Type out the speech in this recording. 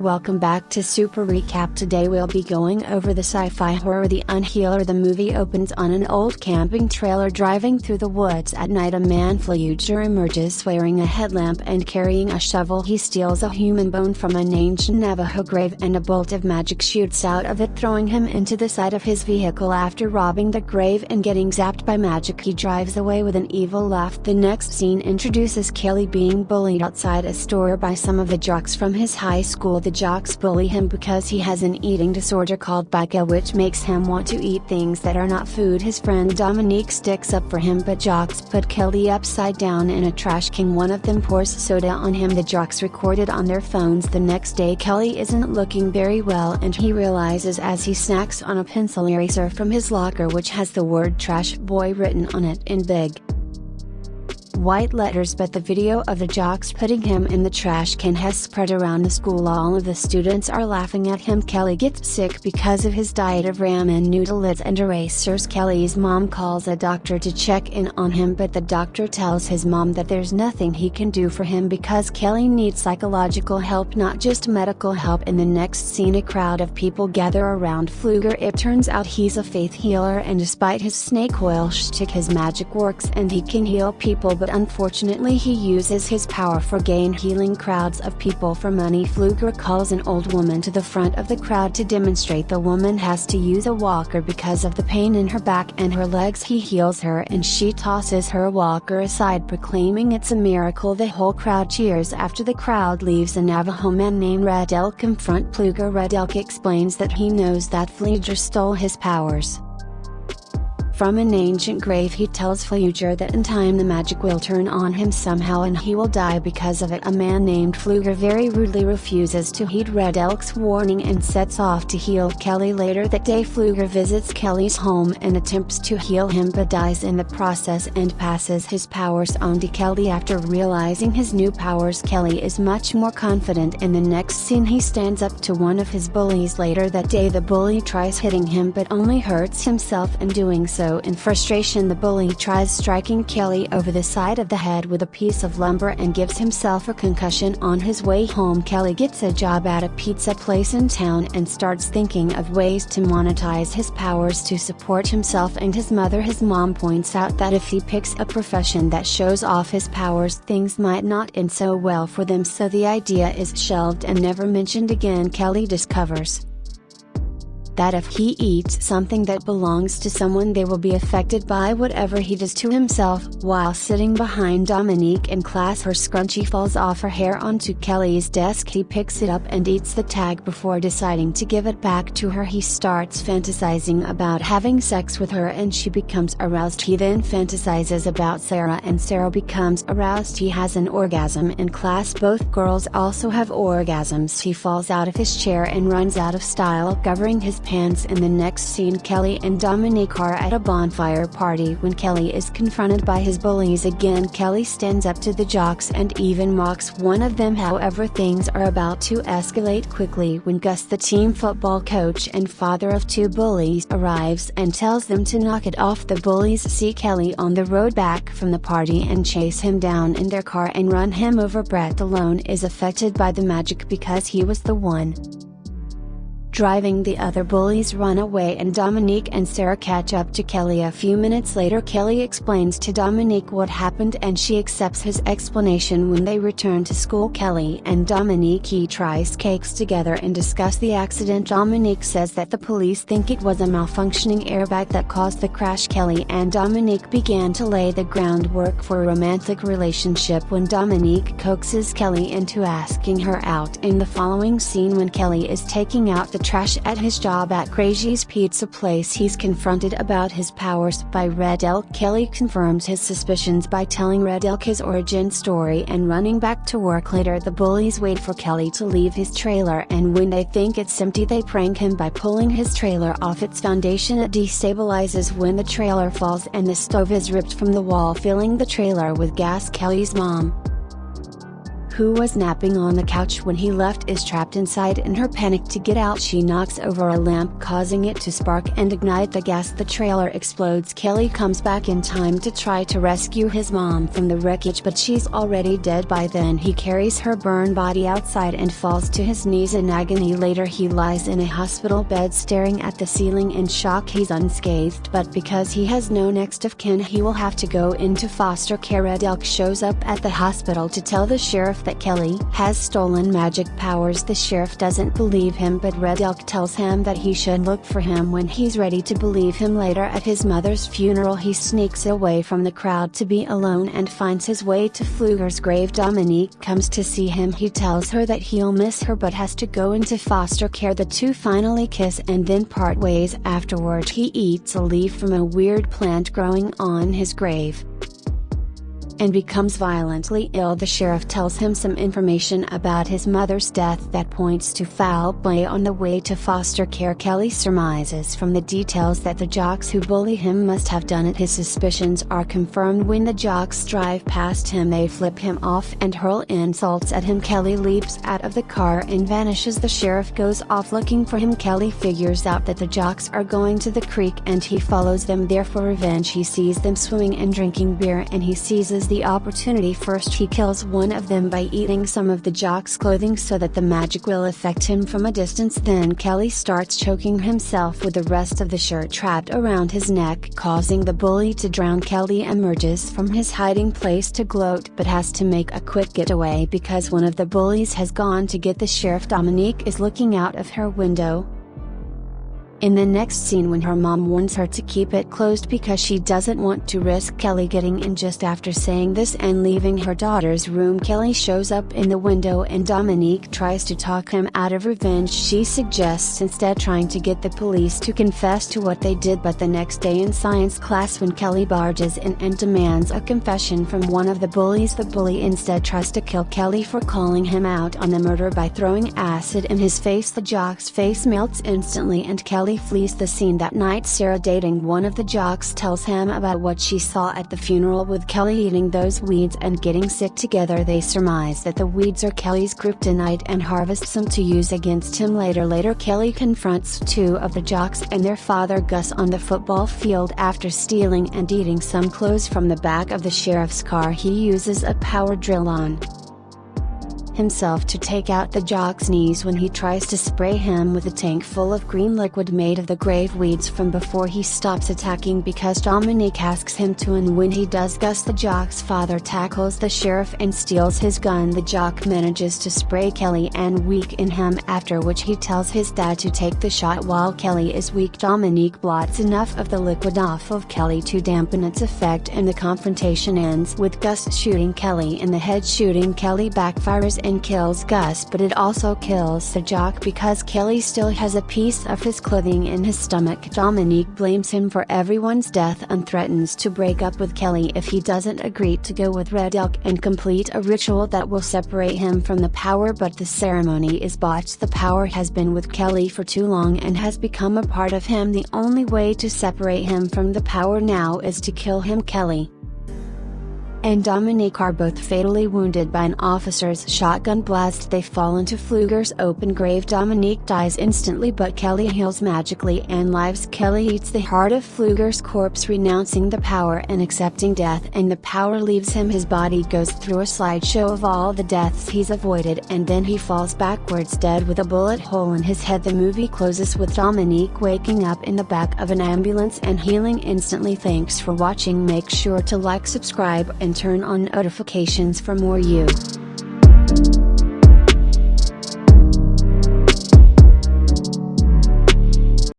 Welcome back to Super Recap. Today we'll be going over the sci fi horror The Unhealer. The movie opens on an old camping trailer driving through the woods at night. A man Pfluger emerges wearing a headlamp and carrying a shovel. He steals a human bone from an ancient Navajo grave and a bolt of magic shoots out of it, throwing him into the side of his vehicle. After robbing the grave and getting zapped by magic, he drives away with an evil laugh. The next scene introduces Kelly being bullied outside a store by some of the jocks from his high school the jocks bully him because he has an eating disorder called pica which makes him want to eat things that are not food. His friend Dominique sticks up for him but jocks put Kelly upside down in a trash can. One of them pours soda on him. The jocks recorded on their phones. The next day Kelly isn't looking very well and he realizes as he snacks on a pencil eraser from his locker which has the word trash boy written on it in big white letters but the video of the jocks putting him in the trash can has spread around the school. All of the students are laughing at him. Kelly gets sick because of his diet of ramen noodles and erasers Kelly's mom calls a doctor to check in on him but the doctor tells his mom that there's nothing he can do for him because Kelly needs psychological help not just medical help. In the next scene a crowd of people gather around Pfluger it turns out he's a faith healer and despite his snake oil shtick his magic works and he can heal people. But unfortunately he uses his power for gain healing crowds of people for money Pfluger calls an old woman to the front of the crowd to demonstrate the woman has to use a walker because of the pain in her back and her legs. He heals her and she tosses her walker aside proclaiming it's a miracle. The whole crowd cheers after the crowd leaves a Navajo man named Red Elk confront Pfluger Red Elk explains that he knows that Pfluger stole his powers from an ancient grave he tells Pfluger that in time the magic will turn on him somehow and he will die because of it. A man named Pfluger very rudely refuses to heed Red Elk's warning and sets off to heal Kelly later that day. Pfluger visits Kelly's home and attempts to heal him but dies in the process and passes his powers on to Kelly. After realizing his new powers Kelly is much more confident in the next scene he stands up to one of his bullies. Later that day the bully tries hitting him but only hurts himself in doing so in frustration the bully tries striking Kelly over the side of the head with a piece of lumber and gives himself a concussion on his way home. Kelly gets a job at a pizza place in town and starts thinking of ways to monetize his powers to support himself and his mother. His mom points out that if he picks a profession that shows off his powers things might not end so well for them. So the idea is shelved and never mentioned again. Kelly discovers that if he eats something that belongs to someone they will be affected by whatever he does to himself. While sitting behind Dominique in class her scrunchie falls off her hair onto Kelly's desk. He picks it up and eats the tag before deciding to give it back to her. He starts fantasizing about having sex with her and she becomes aroused. He then fantasizes about Sarah and Sarah becomes aroused. He has an orgasm in class. Both girls also have orgasms. He falls out of his chair and runs out of style covering his pants in the next scene Kelly and Dominique are at a bonfire party when Kelly is confronted by his bullies again. Kelly stands up to the jocks and even mocks one of them however things are about to escalate quickly when Gus the team football coach and father of two bullies arrives and tells them to knock it off. The bullies see Kelly on the road back from the party and chase him down in their car and run him over. Brett alone is affected by the magic because he was the one driving the other bullies run away and Dominique and Sarah catch up to Kelly. A few minutes later Kelly explains to Dominique what happened and she accepts his explanation. When they return to school Kelly and Dominique tries cakes together and discuss the accident. Dominique says that the police think it was a malfunctioning airbag that caused the crash. Kelly and Dominique began to lay the groundwork for a romantic relationship. When Dominique coaxes Kelly into asking her out in the following scene when Kelly is taking out the trash at his job at Crazy's Pizza Place. He's confronted about his powers by Red Elk. Kelly confirms his suspicions by telling Red Elk his origin story and running back to work later. The bullies wait for Kelly to leave his trailer and when they think it's empty they prank him by pulling his trailer off its foundation. It destabilizes when the trailer falls and the stove is ripped from the wall filling the trailer with gas. Kelly's mom who was napping on the couch when he left is trapped inside in her panic to get out. She knocks over a lamp causing it to spark and ignite the gas. The trailer explodes. Kelly comes back in time to try to rescue his mom from the wreckage but she's already dead by then. He carries her burned body outside and falls to his knees in agony. Later he lies in a hospital bed staring at the ceiling in shock. He's unscathed but because he has no next of kin he will have to go into foster care. Red Elk shows up at the hospital to tell the sheriff that Kelly has stolen magic powers. The sheriff doesn't believe him but Red Elk tells him that he should look for him when he's ready to believe him. Later at his mother's funeral he sneaks away from the crowd to be alone and finds his way to Pfluger's grave. Dominique comes to see him. He tells her that he'll miss her but has to go into foster care. The two finally kiss and then part ways afterward. He eats a leaf from a weird plant growing on his grave and becomes violently ill. The sheriff tells him some information about his mother's death that points to foul play on the way to foster care. Kelly surmises from the details that the jocks who bully him must have done it. His suspicions are confirmed when the jocks drive past him. They flip him off and hurl insults at him. Kelly leaps out of the car and vanishes. The sheriff goes off looking for him. Kelly figures out that the jocks are going to the creek and he follows them there for revenge. He sees them swimming and drinking beer and he seizes the opportunity first he kills one of them by eating some of the jock's clothing so that the magic will affect him from a distance. Then Kelly starts choking himself with the rest of the shirt trapped around his neck causing the bully to drown. Kelly emerges from his hiding place to gloat but has to make a quick getaway because one of the bullies has gone to get the sheriff. Dominique is looking out of her window, in the next scene when her mom warns her to keep it closed because she doesn't want to risk Kelly getting in just after saying this and leaving her daughter's room Kelly shows up in the window and Dominique tries to talk him out of revenge. She suggests instead trying to get the police to confess to what they did but the next day in science class when Kelly barges in and demands a confession from one of the bullies the bully instead tries to kill Kelly for calling him out on the murder by throwing acid in his face. The jock's face melts instantly and Kelly Kelly flees the scene that night. Sarah dating one of the jocks tells him about what she saw at the funeral. With Kelly eating those weeds and getting sick together they surmise that the weeds are Kelly's kryptonite and harvests them to use against him. Later later Kelly confronts two of the jocks and their father Gus on the football field after stealing and eating some clothes from the back of the sheriff's car. He uses a power drill on himself to take out the jock's knees when he tries to spray him with a tank full of green liquid made of the grave weeds from before he stops attacking because Dominique asks him to and when he does Gus the jock's father tackles the sheriff and steals his gun. The jock manages to spray Kelly and weaken him after which he tells his dad to take the shot while Kelly is weak. Dominique blots enough of the liquid off of Kelly to dampen its effect and the confrontation ends with Gus shooting Kelly in the head. Shooting Kelly backfires and kills Gus but it also kills the jock because Kelly still has a piece of his clothing in his stomach. Dominique blames him for everyone's death and threatens to break up with Kelly if he doesn't agree to go with Red Elk and complete a ritual that will separate him from the power but the ceremony is botched. The power has been with Kelly for too long and has become a part of him. The only way to separate him from the power now is to kill him Kelly and Dominique are both fatally wounded by an officer's shotgun blast. They fall into Pfluger's open grave. Dominique dies instantly, but Kelly heals magically and lives. Kelly eats the heart of Pfluger's corpse, renouncing the power and accepting death, and the power leaves him. His body goes through a slideshow of all the deaths he's avoided, and then he falls backwards dead with a bullet hole in his head. The movie closes with Dominique waking up in the back of an ambulance and healing instantly. Thanks for watching. Make sure to like, subscribe, and and turn on notifications for more you.